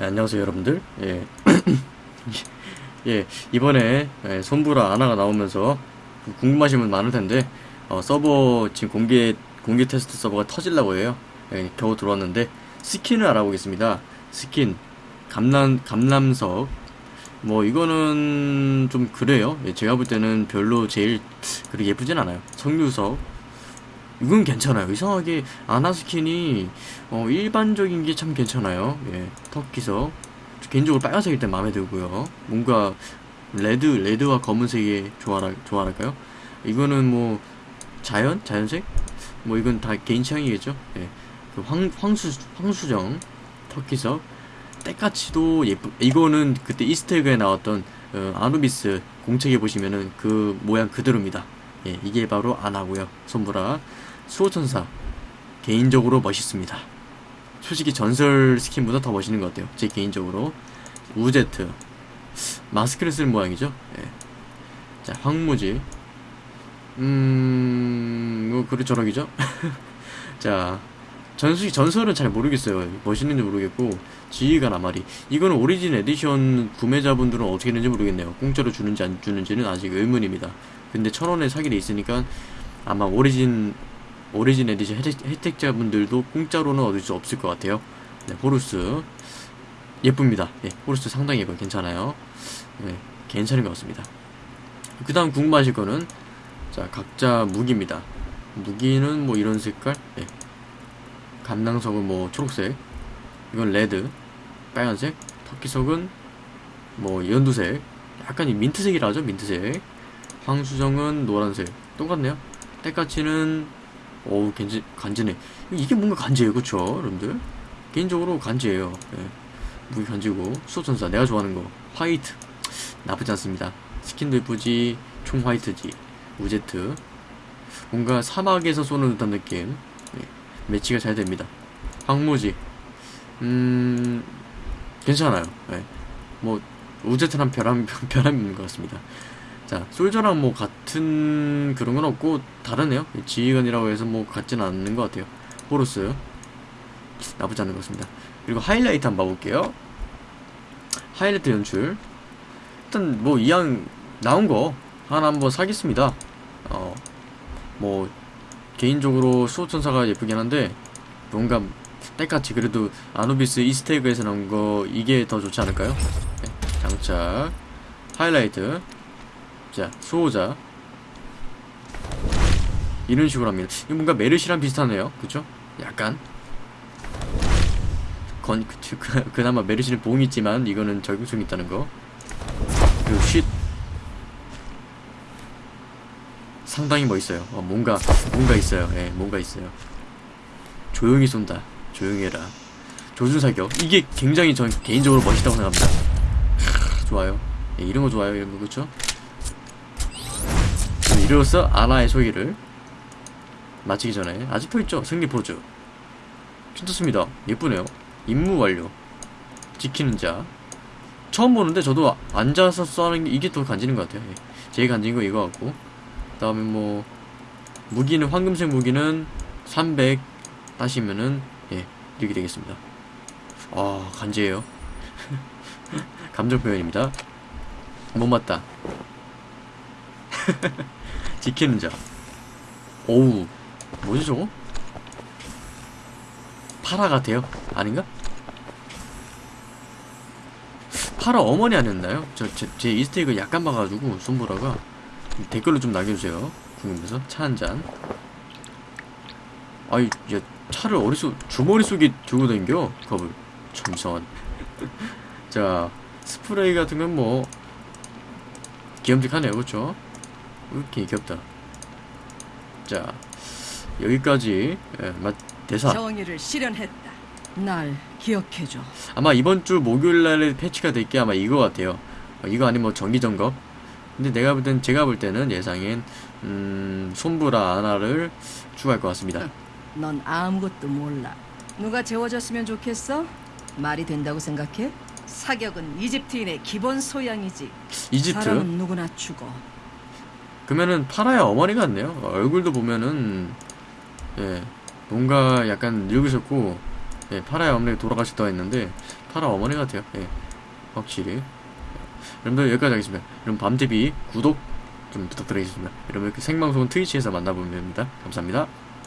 예, 안녕하세요 여러분들. 예. 예 이번에 예, 솜브라 아나가 나오면서 궁금하신 분 많을 텐데 어, 서버 지금 공개 공개 테스트 서버가 터질라고 해요. 예, 겨우 들어왔는데 스킨을 알아보겠습니다. 스킨. 감람 감람석. 뭐 이거는 좀 그래요. 예, 제가 볼 때는 별로 제일 그렇게 예쁘진 않아요. 석류석 이건 괜찮아요. 이상하게 아나 스킨이 어, 일반적인 게 참 괜찮아요. 예, 터키석 개인적으로 빨간색일 때 마음에 들고요. 뭔가 red red와 검은색이 좋아라 좋아할까요? 이거는 뭐 자연 자연색 뭐 이건 다 개인 취향이겠죠. 예, 그 황, 황수 황수정 터키석 때까지도 예쁘. 이거는 그때 Easter egg에 나왔던 어, 아누비스 공책에 보시면은 그 모양 그대로입니다. 예, 이게 바로 아나고요. 솜브라 수호천사 개인적으로 멋있습니다. 솔직히 전설 스킨보다 더 멋있는 것 같아요. 제 개인적으로 우제트 마스크를 쓸 모양이죠. 예. 자 황무지 음... 뭐 그래 저럭이죠. 자 전수 전설은 잘 모르겠어요. 멋있는지 모르겠고 지휘관 아마리 이거는 origin edition 구매자분들은 어떻게 되는지 모르겠네요. 공짜로 주는지 안 주는지는 아직 의문입니다. 근데 천 원에 사게 돼 있으니까 아마 origin origin edition 혜택, 혜택 자분들도 공짜로는 얻을 수 없을 것 같아요. 네, 호루스 예쁩니다. 네, 호루스 상당히 예뻐요. 괜찮아요. 네, 괜찮은 것 같습니다. 그 다음 궁금하실 거는 자 각자 무기입니다. 무기는 뭐 이런 색깔 네. 감람석은 뭐 초록색 이건 red 빨간색 터키석은 뭐 연두색 약간 이 민트색이라 하죠 민트색 황수정은 노란색 똑같네요 때까치는 어우 간지, 간지네. 이게 뭔가 간지예요 그쵸 여러분들? 개인적으로 간지예요. 예. 무기 간지고. 수호천사 내가 좋아하는 거. 화이트. 나쁘지 않습니다. 스킨도 예쁘지 총 화이트지. 우제트. 뭔가 사막에서 쏘는 듯한 느낌. 예. 매치가 잘 됩니다. 황무지. 음 괜찮아요. 예. 뭐 우제트랑 별함이 있는 것 같습니다 자, 솔저랑 뭐 같은 그런 건 없고 다르네요. 지휘관이라고 해서 뭐 같진 않는 것 같아요. 호루스 나쁘지 않은 것 같습니다. 그리고 하이라이트 한번 봐볼게요. 하이라이트 연출 일단 뭐 이왕 나온 거 하나 한번 사겠습니다. 어, 뭐 개인적으로 수호천사가 예쁘긴 한데 뭔가 때같이 그래도 아누비스 이스테이그에서 나온 거 이게 더 좋지 않을까요? 네, 장착 하이라이트 자, 수호자. 이런 식으로 합니다. 이거 뭔가 메르시랑 비슷하네요. 그쵸? 약간. 건, 그, 그, 그나마 메르시는 봉이 있지만, 이거는 적용성이 있다는 거. 그리고 쉿. 상당히 멋있어요. 어, 뭔가, 뭔가 있어요. 예, 뭔가 있어요. 조용히 쏜다. 조용히 해라. 조준사격. 이게 굉장히 전 개인적으로 멋있다고 생각합니다. 좋아요. 예, 이런 거 좋아요. 이런 거, 그쵸? 이로써 아나의 소개를 마치기 전에 아직도 있죠? 승리 포즈 괜찮습니다. 예쁘네요. 임무 완료. 지키는 자. 처음 보는데 저도 앉아서 써는 게 이게 더 간지는 것 같아요. 예. 제일 간지는 거 이거 같고. 그 다음에 뭐 무기는 황금색 무기는 300 따시면은 예 이렇게 되겠습니다. 아 간지예요. 감정 표현입니다. 못 맞다 지키는 자. 오우. 뭐지 저거? 파라 같아요? 아닌가? 파라 어머니 아니었나요? 저, 제, 제 이스테이크 약간 봐가지고, 손보라가. 댓글로 좀 남겨주세요. 궁금해서. 차 한 잔. 아이, 야, 차를 어디서, 주머니 속에 들고 다녀? 겁을. 참 이상한. 자, 스프레이 같은 건 뭐, 귀염직하네요, 그쵸? 이렇게 귀엽다. 자, 여기까지 예, 맛 대사. 정의를 실현했다. 날 기억해줘. 아마 이번 주 목요일 날에 패치가 될 게 아마 이거 같아요. 어, 이거 아니면 뭐 정기 점검. 근데 내가 볼 땐 제가 볼 때는 예상엔 음, 손브라 아나를 추가할 것 같습니다. 넌 아무것도 몰라. 누가 재워줬으면 좋겠어? 말이 된다고 생각해? 사격은 이집트인의 기본 소양이지. 이집트. 사람은 누구나 죽어. 그러면은 파라의 어머니 같네요. 얼굴도 보면은 예 뭔가 약간 늙으셨고 예, 파라의 어머니 돌아가셨다고 했는데 파라 어머니 같아요. 예, 확실히. 여러분들 여기까지 하겠습니다. 여러분 밤TV 구독 좀 부탁드리겠습니다. 여러분 이렇게 생방송은 트위치에서 만나보면 됩니다. 감사합니다.